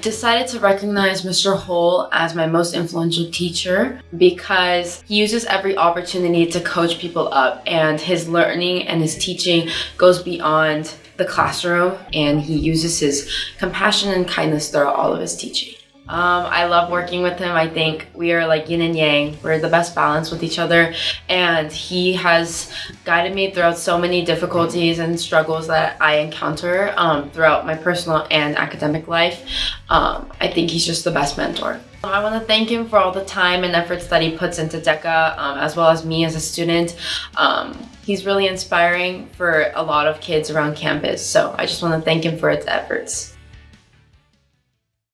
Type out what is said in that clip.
decided to recognize Mr. Hole as my most influential teacher because he uses every opportunity to coach people up and his learning and his teaching goes beyond the classroom and he uses his compassion and kindness throughout all of his teaching. Um, I love working with him. I think we are like yin and yang. We're the best balance with each other. And he has guided me throughout so many difficulties and struggles that I encounter um, throughout my personal and academic life. Um, I think he's just the best mentor. I want to thank him for all the time and efforts that he puts into DECA, um, as well as me as a student. Um, he's really inspiring for a lot of kids around campus, so I just want to thank him for his efforts.